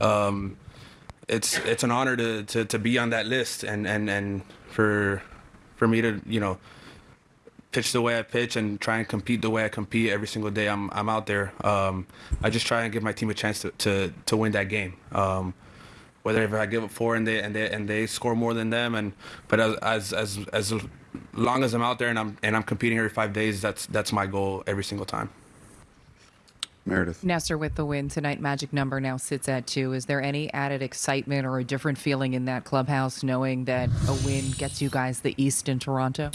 Um, it's it's an honor to, to, to be on that list and, and, and for for me to you know pitch the way I pitch and try and compete the way I compete every single day I'm I'm out there. Um, I just try and give my team a chance to, to, to win that game. Um, whether if I give up four and they and they and they score more than them and but as as as, as long as I'm out there and I'm and I'm competing every five days, that's that's my goal every single time. Meredith. Nestor, with the win tonight, magic number now sits at two. Is there any added excitement or a different feeling in that clubhouse knowing that a win gets you guys the East in Toronto?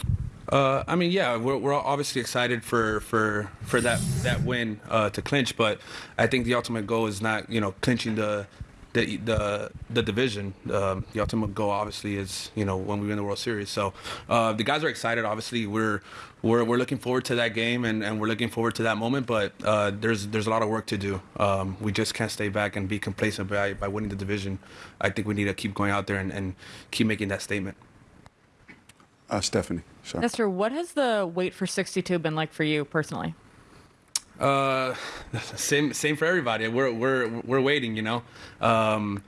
Uh, I mean, yeah, we're, we're obviously excited for for for that that win uh, to clinch, but I think the ultimate goal is not you know clinching the the the the division. Um, the ultimate goal, obviously, is you know when we win the World Series. So uh, the guys are excited. Obviously, we're we're we're looking forward to that game and, and we're looking forward to that moment. But uh, there's there's a lot of work to do. Um, we just can't stay back and be complacent by by winning the division. I think we need to keep going out there and, and keep making that statement. Uh, Stephanie. Sure. Nestor, what has the wait for 62 been like for you personally? Uh, same same for everybody. We're we're we're waiting. You know, um,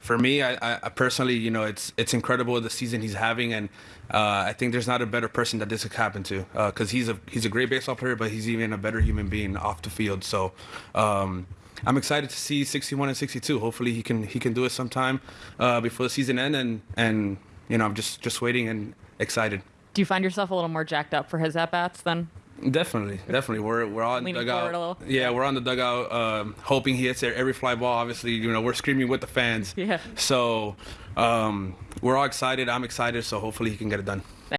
for me, I, I personally, you know, it's it's incredible the season he's having, and uh, I think there's not a better person that this could happen to, because uh, he's a he's a great baseball player, but he's even a better human being off the field. So. Um, I'm excited to see 61 and 62. Hopefully, he can he can do it sometime uh, before the season ends, and and you know I'm just just waiting and excited. Do you find yourself a little more jacked up for his at bats then? Definitely, definitely. We're we're on Leaning dugout. Yeah, we're on the dugout, um, hoping he hits every fly ball. Obviously, you know, we're screaming with the fans. Yeah. So, um, we're all excited. I'm excited. So hopefully he can get it done.